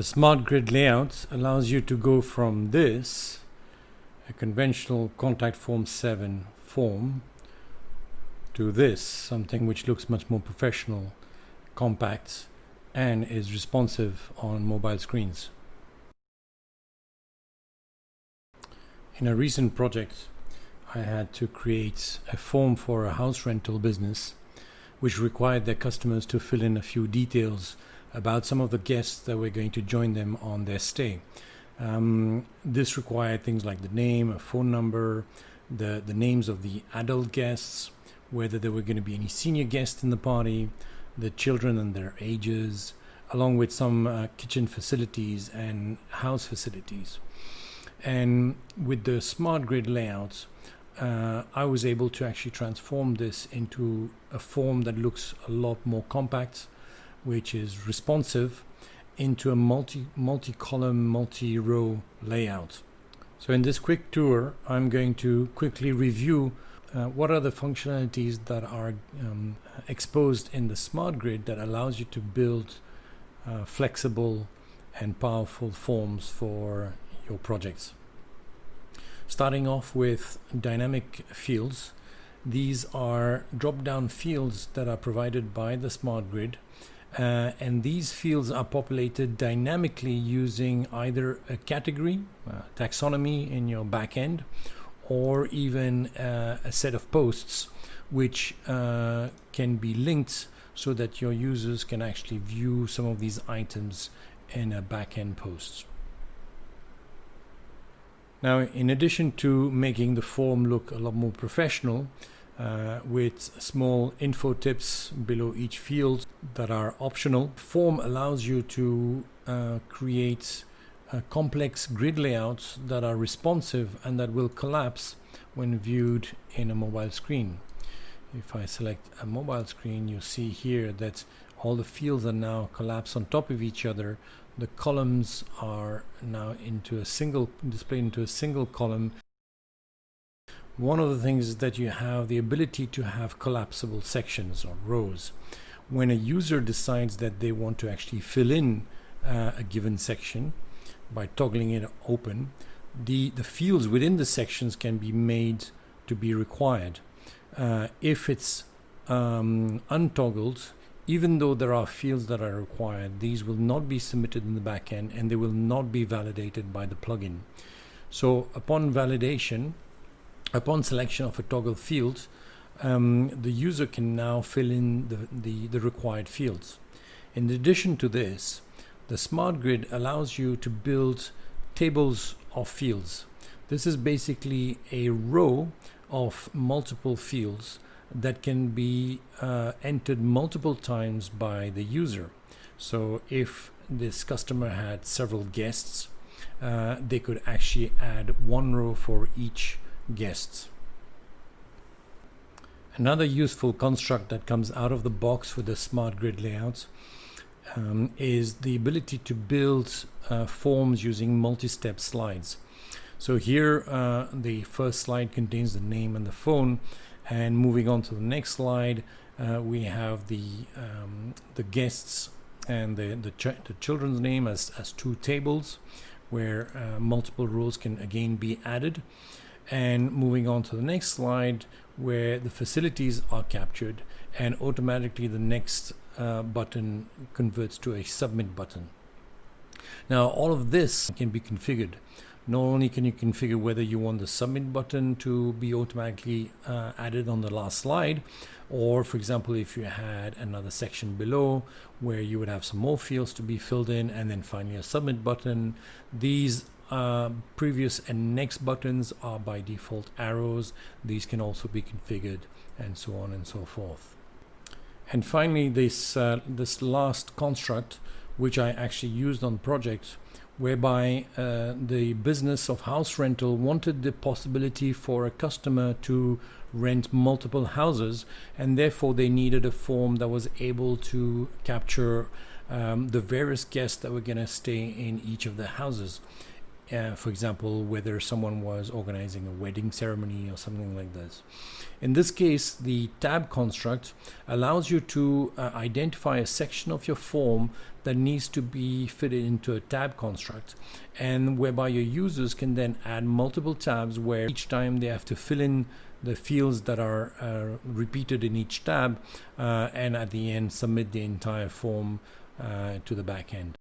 The smart grid layout allows you to go from this, a conventional contact form 7 form, to this, something which looks much more professional, compact, and is responsive on mobile screens. In a recent project, I had to create a form for a house rental business which required their customers to fill in a few details about some of the guests that were going to join them on their stay. Um, this required things like the name, a phone number, the, the names of the adult guests, whether there were going to be any senior guests in the party, the children and their ages, along with some uh, kitchen facilities and house facilities. And with the smart grid layouts, uh, I was able to actually transform this into a form that looks a lot more compact, which is responsive, into a multi multi-column, multi-row layout. So in this quick tour, I'm going to quickly review uh, what are the functionalities that are um, exposed in the smart grid that allows you to build uh, flexible and powerful forms for your projects. Starting off with dynamic fields, these are drop-down fields that are provided by the smart grid uh, and these fields are populated dynamically using either a category, uh, taxonomy in your backend, or even uh, a set of posts which uh, can be linked so that your users can actually view some of these items in a backend post. Now, in addition to making the form look a lot more professional, uh, with small info tips below each field that are optional, form allows you to uh, create uh, complex grid layouts that are responsive and that will collapse when viewed in a mobile screen. If I select a mobile screen, you see here that all the fields are now collapsed on top of each other. The columns are now into a single displayed into a single column one of the things is that you have the ability to have collapsible sections or rows when a user decides that they want to actually fill in uh, a given section by toggling it open the the fields within the sections can be made to be required uh, if it's um, untoggled even though there are fields that are required, these will not be submitted in the backend and they will not be validated by the plugin. So upon validation, upon selection of a toggle field, um, the user can now fill in the, the, the required fields. In addition to this, the smart grid allows you to build tables of fields. This is basically a row of multiple fields that can be uh, entered multiple times by the user. So if this customer had several guests, uh, they could actually add one row for each guest. Another useful construct that comes out of the box with the smart grid layouts um, is the ability to build uh, forms using multi-step slides. So here uh, the first slide contains the name and the phone and moving on to the next slide, uh, we have the um, the guests and the the, ch the, children's name as, as two tables where uh, multiple rows can again be added. And moving on to the next slide where the facilities are captured and automatically the next uh, button converts to a submit button. Now all of this can be configured not only can you configure whether you want the submit button to be automatically uh, added on the last slide or for example if you had another section below where you would have some more fields to be filled in and then finally a submit button these uh, previous and next buttons are by default arrows these can also be configured and so on and so forth and finally this uh, this last construct which I actually used on projects whereby uh, the business of house rental wanted the possibility for a customer to rent multiple houses and therefore they needed a form that was able to capture um, the various guests that were going to stay in each of the houses. Uh, for example, whether someone was organizing a wedding ceremony or something like this. In this case, the tab construct allows you to uh, identify a section of your form that needs to be fitted into a tab construct and whereby your users can then add multiple tabs where each time they have to fill in the fields that are uh, repeated in each tab uh, and at the end submit the entire form uh, to the back end.